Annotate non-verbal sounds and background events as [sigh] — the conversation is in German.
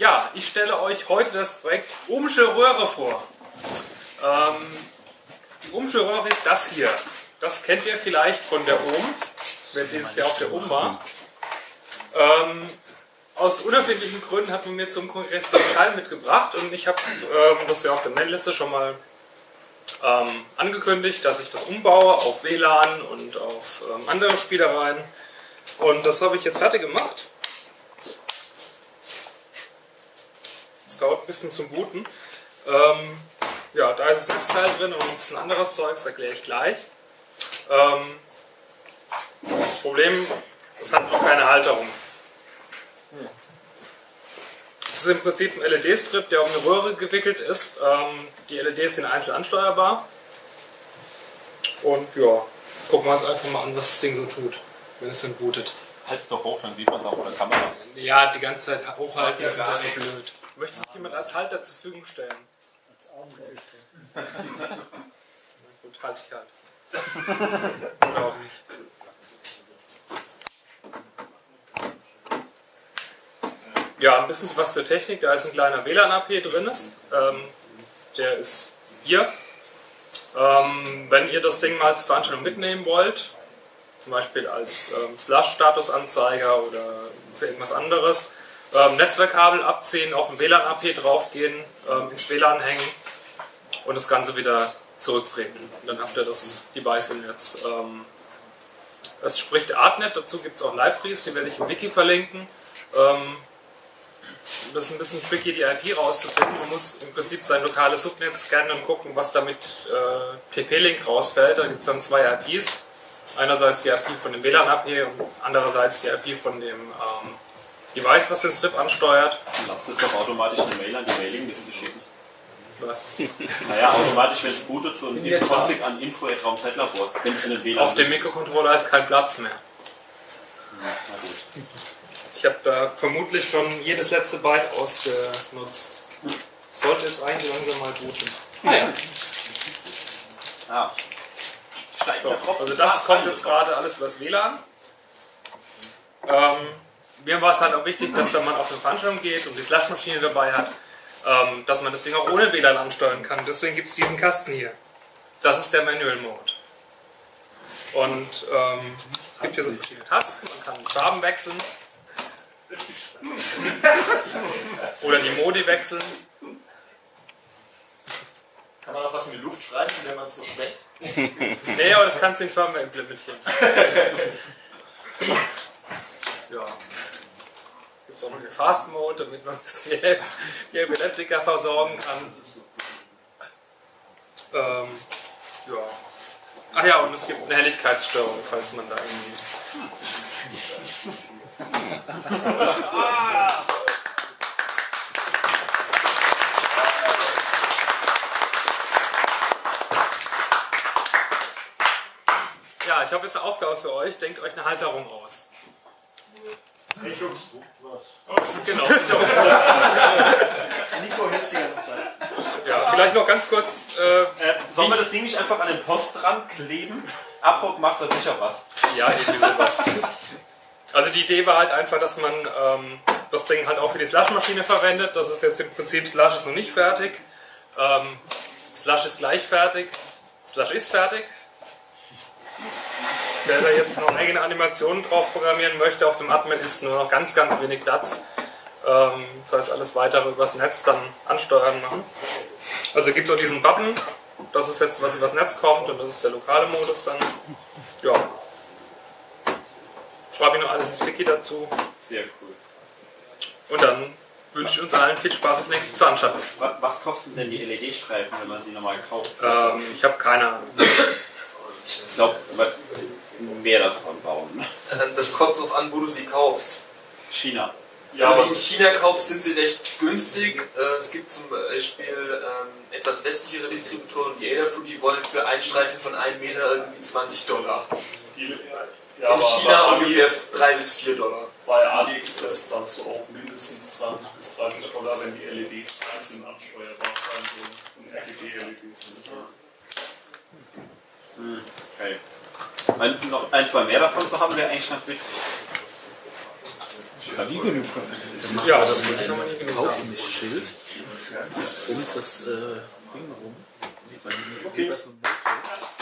Ja, ich stelle euch heute das Projekt Ohmsche Röhre vor. Ähm, die Ohmsche Röhre ist das hier. Das kennt ihr vielleicht von der Ohm, wer dieses Jahr auf der Ohm war. Ähm, aus unerfindlichen Gründen hat man mir zum Kongress das Teil mitgebracht und ich habe ähm, das ja auf der Mailliste schon mal ähm, angekündigt, dass ich das umbaue auf WLAN und auf ähm, andere Spielereien. Und das habe ich jetzt fertig gemacht. Es dauert ein bisschen zum Booten. Ähm, ja, da ist das Netzteil drin und ein bisschen anderes Zeug, das erkläre ich gleich. Ähm, das Problem, es hat noch keine Halterung. Es ist im Prinzip ein LED-Strip, der um eine Röhre gewickelt ist. Ähm, die LEDs sind einzeln ansteuerbar. Und ja, gucken wir uns einfach mal an, was das Ding so tut, wenn es dann bootet. Halt doch hoch, dann sieht man es auch auf der Kamera. Ja, die ganze Zeit hochhalten ist ein bisschen blöd. Möchte sich jemand als Halter zur Verfügung stellen? Als. Na gut, halte ich halt. Oder auch nicht. Ja, ein bisschen was zur Technik. Da ist ein kleiner WLAN-AP drin. Ist. Ähm, der ist hier. Ähm, wenn ihr das Ding mal zur Veranstaltung mitnehmen wollt, zum Beispiel als ähm, Slash-Statusanzeiger oder für irgendwas anderes, ähm, Netzwerkkabel abziehen, auf dem WLAN-AP draufgehen, ähm, ins WLAN hängen und das Ganze wieder zurückfrämen. Dann habt ihr das Device im Netz. Ähm, es spricht Artnet, dazu gibt es auch Libraries, die werde ich im Wiki verlinken. Ähm, das ist ein bisschen tricky, die IP rauszufinden. Man muss im Prinzip sein lokales Subnetz scannen und gucken, was damit äh, TP-Link rausfällt. Da gibt es dann zwei IPs. Einerseits die IP von dem WLAN-AP und andererseits die IP von dem ähm, Device, was den Strip ansteuert. Lasst es doch automatisch eine Mail an die Mailingliste schicken. Was? [laughs] Naja, automatisch, wenn es bootet, so ein Config an info.raumzeitlabor, wenn es in den WLAN Auf dem Mikrocontroller ist kein Platz mehr. Na gut. Ich habe da vermutlich schon jedes letzte Byte ausgenutzt. Sollte jetzt eigentlich langsam mal booten. Ah, ja. Ah. So, also das Ah, kommt jetzt gerade alles übers WLAN. Ähm, mir war es halt auch wichtig, dass wenn man auf eine Veranstaltung geht und die Slashmaschine dabei hat, ähm, dass man das Ding auch ohne WLAN ansteuern kann. Deswegen gibt es diesen Kasten hier. Das ist der Manual Mode. Und ähm, es gibt hier so verschiedene Tasten, man kann die Farben wechseln. Oder die Modi wechseln. Kann man noch was in die Luft schreiben, wenn man es so schmeckt? Nee, aber das kannst du in Firmware implementieren. [laughs] ja. Gibt es auch noch den Fast Mode, damit man ein bisschen [laughs] die- Epileptiker versorgen kann. Ähm, ja. Ach ja, und es gibt eine Helligkeitsstörung, falls man da irgendwie. Ja, ich habe jetzt eine Aufgabe für euch. Denkt euch eine Halterung aus. Ich Jungs, was? Genau. Ich hab's Nico hört die ganze Zeit. ja, vielleicht noch ganz kurz. Äh, Äh, sollen wir das Ding nicht einfach an den Post dran kleben? Abbruch macht da sicher was. Ja, irgendwie sowas. Also die Idee war halt einfach, dass man ähm, das Ding halt auch für die Slush-Maschine verwendet. Das ist jetzt im Prinzip Slush ist noch nicht fertig. Ähm, Slush ist gleich fertig. Slush ist fertig. Wer da jetzt noch eigene Animationen drauf programmieren möchte, auf dem Admin ist nur noch ganz, ganz wenig Platz. Ähm, das heißt, alles weitere übers Netz dann ansteuern machen. Also gibt es auch diesen Button. Das ist jetzt, was übers Netz kommt und das ist der lokale Modus dann. Ja, schreibe ich noch alles ins Wiki dazu. Sehr cool. Und dann wünsche ich uns allen viel Spaß auf der nächsten Veranstaltung. Was, was kosten denn die LED-Streifen, wenn man sie normal kauft? Ähm, ich habe keine Ahnung. Ich glaube, mehr davon bauen. Ähm, Das kommt darauf an, wo du sie kaufst. China. Wenn du sie in China kaufst, sind sie recht günstig. Äh, Es gibt zum Beispiel ähm, etwas westlichere Distributoren, die Adafruit, die wollen für einen Streifen von 1 Meter irgendwie 20 Dollar. Ja, In China ungefähr 3 bis 4 Dollar. Bei AliExpress zahlst du auch mindestens 20 bis 30 Dollar, wenn die LEDs einzeln ansteuerbar sein sollen. Und RGB-LEDs sind. Okay. Ein, noch ein, zwei mehr davon zu haben, wäre eigentlich ganz wichtig. nie genug davon. Ja, das würde ich nochmal nie genug haben. Kaufmischschild um das äh, Ding rum. Wie wie bei so einem Milchshake.